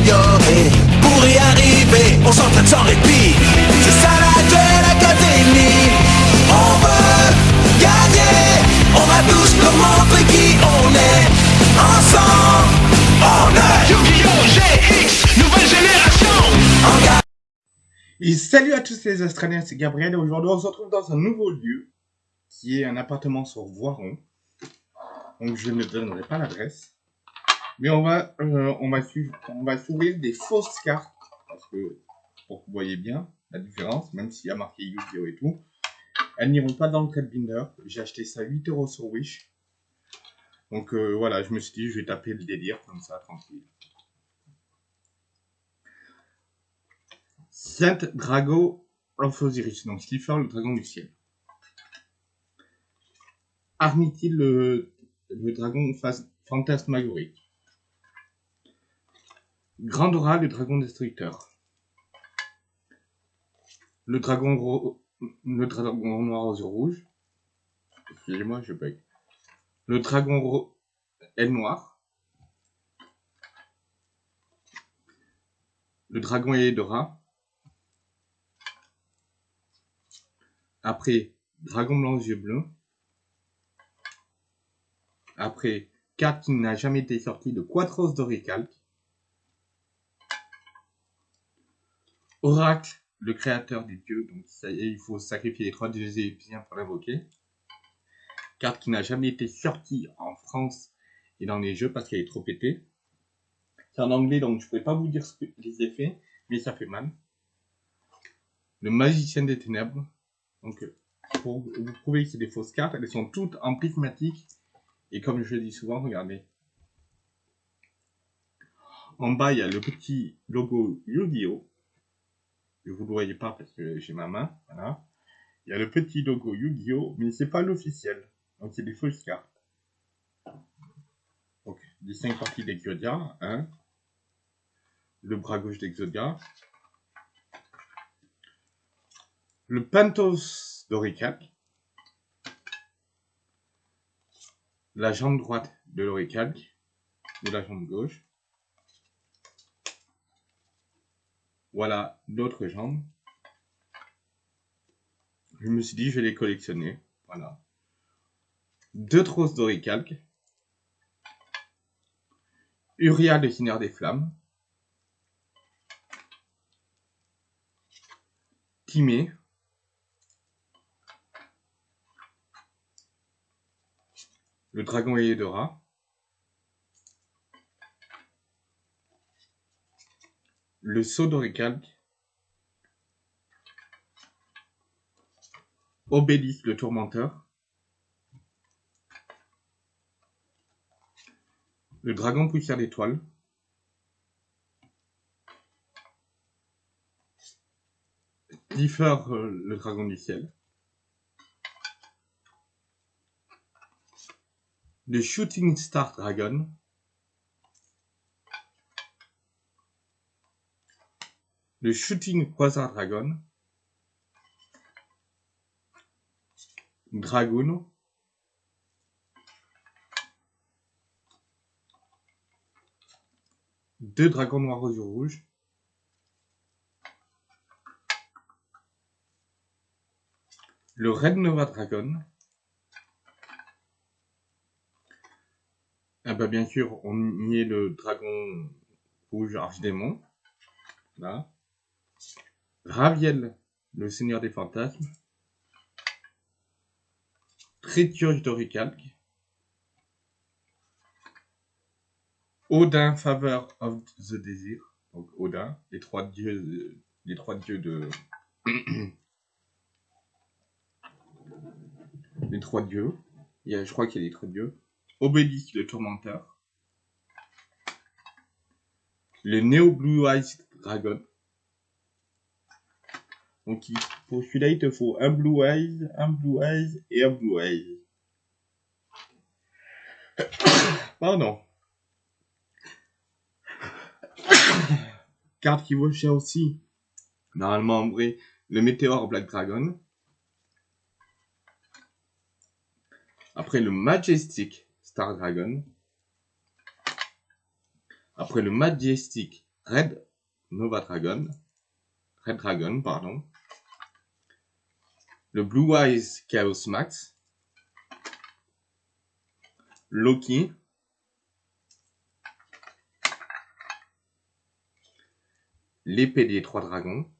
s'améliorer. Pour y arriver, on s'entraîne sans répit. C'est ça la Duel Academy. On veut gagner. On va tous leur montrer qui on est. Ensemble, on est Yu-Gi-Oh! GX, nouvelle génération en. Et salut à tous les Australiens, c'est Gabriel et aujourd'hui on se retrouve dans un nouveau lieu qui est un appartement sur Voiron. Donc je ne donnerai pas l'adresse. Mais on va, euh, on des fausses cartes parce que pour que vous voyez bien la différence, même s'il y a marqué Yu-Gi-Oh et tout, elles n'iront pas dans le trade binder. J'ai acheté ça 8 euros sur Wish. Donc euh, voilà, je me suis dit je vais taper le délire comme ça tranquille. Saint Drago of Osiris, donc Slipher, le dragon du ciel. Armitil, le, le dragon fantasmagorique? Grandora, le dragon destructeur. Le dragon, le dragon noir aux yeux rouges. Excusez-moi, je bug. Le dragon ro- aile. Le dragon Eldora. Après, Dragon blanc aux yeux bleus. Après, carte qui n'a jamais été sortie de Quatros d'Oricalque. Oracle, le créateur des dieux. Donc, ça y est, il faut sacrifier les trois dieux égyptiens pour l'invoquer. Carte qui n'a jamais été sortie en France et dans les jeux parce qu'elle est trop pétée. C'est en anglais, donc je ne pourrais pas vous dire les effets, mais ça fait mal. Le magicien des ténèbres. Donc, pour vous prouver que c'est des fausses cartes, elles sont toutes en prismatique. Et comme je le dis souvent, regardez. En bas, il y a le petit logo Yu-Gi-Oh! Vous ne le voyez pas parce que j'ai ma main. Voilà. Il y a le petit logo Yu-Gi-Oh! Mais c'est pas l'officiel. Donc, c'est des fausses cartes. Donc, les 5 parties d'Exodia. Hein. Le bras gauche d'Exodia. Le Pantos d'Oricac. La jambe droite de l'Oricac. Ou la jambe gauche. Voilà l'autre jambe. Je me suis dit, je vais les collectionner. Voilà. Deux trosses d'Oricalque. Uria, le Seigneur des Flammes. Timé. Le dragon Eudora. Le sceau d'Oricalque. Obélisque le tourmenteur. Le dragon poussière d'étoile. Differ, euh, le dragon du ciel. Le Shooting Star Dragon. Le Shooting Quasar Dragon. Dragoon. Deux dragons noirs aux yeux rouges. Le Red Nova Dragon. Ah bah bien sûr, on y est le dragon rouge archidémon. Là. Raviel, le seigneur des fantasmes. Tréturge d'Oricalque. Odin, Favor of the Desir. Donc Odin, les trois dieux, de- les trois dieux de, les trois dieux. Il y a, je crois qu'il y a les trois dieux. Obélisque, le tourmenteur. Le Neo Blue Eyes Dragon. Donc pour celui-là, il te faut un Blue Eyes, un Blue Eyes et un Blue Eyes. Pardon. Carte qui vaut cher aussi. Normalement, en vrai, le Météore Black Dragon. Après le Majestic Star Dragon. Après le Majestic Red Nova Dragon, Red Dragon, pardon, le Blue Eyes Chaos Max, Loki, l'épée des trois dragons,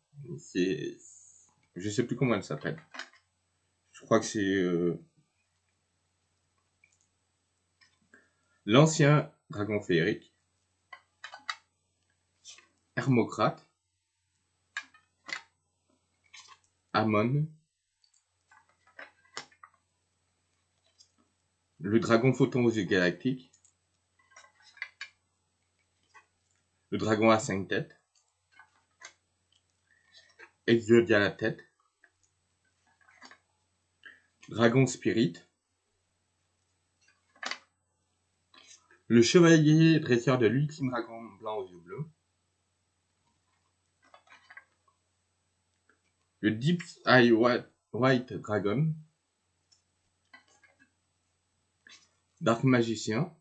je sais plus comment elle s'appelle. Je crois que c'est euh, l'ancien dragon féerique, Hermocrate, Amon, le dragon photon aux yeux galactiques, le dragon à cinq têtes, Exodia la tête, dragon spirit, le chevalier dresseur de l'ultime dragon blanc aux yeux bleus, le Deep Eye White Dragon, Dark Magicien,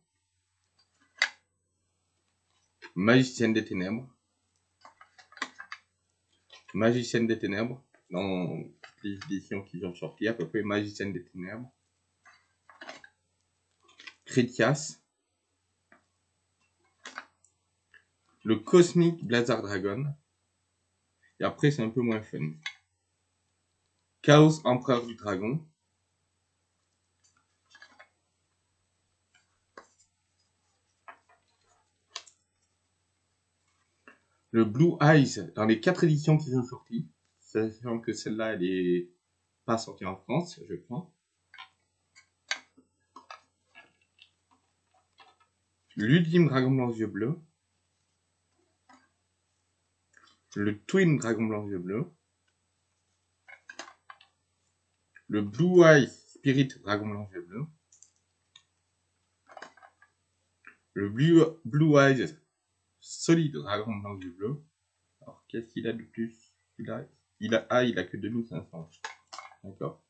Magicienne des Ténèbres, Magicienne des Ténèbres, dans toutes les éditions qui ont sorti, à peu près Magicienne des Ténèbres, Critias, le Cosmic Blizzard Dragon, et après c'est un peu moins fun. Chaos Empereur du Dragon, le Blue Eyes dans les quatre éditions qui sont sorties, sachant que celle-là, elle est pas sortie en France, je crois. L'ultime dragon blanc yeux bleus. Le Twin dragon blanc yeux bleus. Le Blue Eyes Spirit dragon blanc yeux bleus. Le Blue, Blue Eyes solide dragon blanc du bleu. Alors, qu'est-ce qu'il a de plus il a, il a, Ah, il a que 2500. D'accord.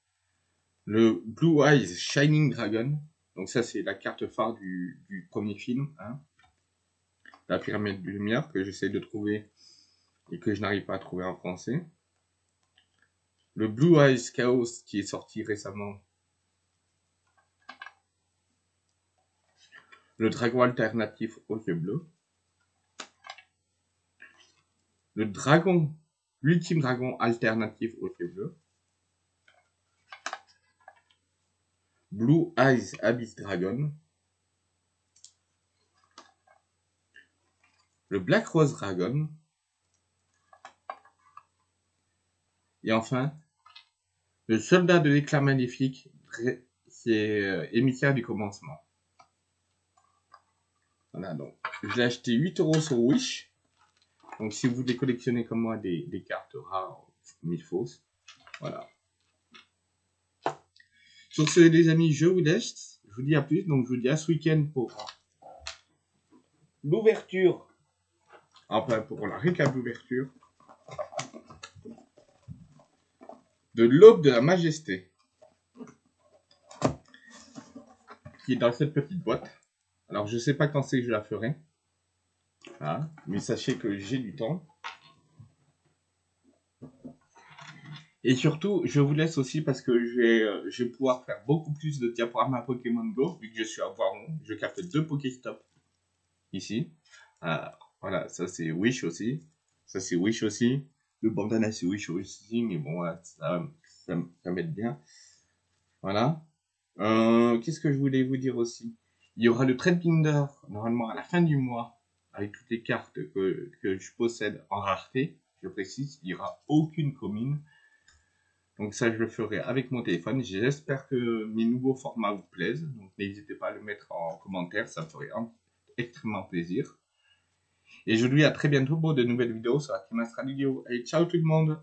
Le Blue Eyes Shining Dragon. Donc ça, c'est la carte phare du, du premier film. Hein. La pyramide de lumière que j'essaie de trouver et que je n'arrive pas à trouver en français. Le Blue Eyes Chaos qui est sorti récemment. Le dragon alternatif aux yeux bleus. Le dragon, l'ultime dragon alternatif au bleu. Blue Eyes Abyss Dragon. Le Black Rose Dragon. Et enfin, le soldat de l'éclat magnifique, c'est euh, émissaire du commencement. Voilà, donc, je acheté 8 euros sur Wish. Donc si vous voulez collectionner comme moi des, cartes rares mais fausses, voilà. Sur ce les amis, je vous laisse. Je vous dis à plus. Donc je vous dis à ce week-end pour l'ouverture. Enfin pour la récap d'ouverture. De l'aube de la majesté. Qui est dans cette petite boîte. Alors je sais pas quand c'est que je la ferai. Hein, mais sachez que j'ai du temps. Et surtout, je vous laisse aussi parce que je vais, euh, pouvoir faire beaucoup plus de diaporamas Pokémon Go, vu que je suis à Voiron. Je capte deux Pokéstop ici. voilà, ça c'est Wish aussi. Ça c'est Wish aussi. Le bandana c'est Wish aussi, mais bon, ça, ça, m'aide bien. Voilà. Euh, qu'est-ce que je voulais vous dire aussi? Il y aura le Trade Binder, normalement à la fin du mois, avec toutes les cartes que, je possède en rareté, je précise, il n'y aura aucune commune. Donc ça, je le ferai avec mon téléphone. J'espère que mes nouveaux formats vous plaisent. Donc n'hésitez pas à le mettre en commentaire, ça me ferait extrêmement plaisir. Et je vous dis à très bientôt pour de nouvelles vidéos sur la Team Vidéo. Et ciao tout le monde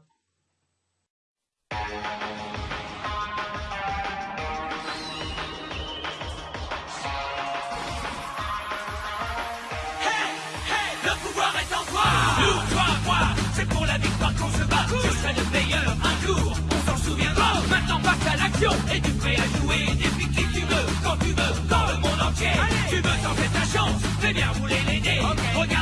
Je serai le meilleur un jour, on s'en souviendra. Maintenant passe à l'action, et tu prêt à jouer depuis qui tu veux, quand tu veux, dans le monde entier. Tu veux t'en faire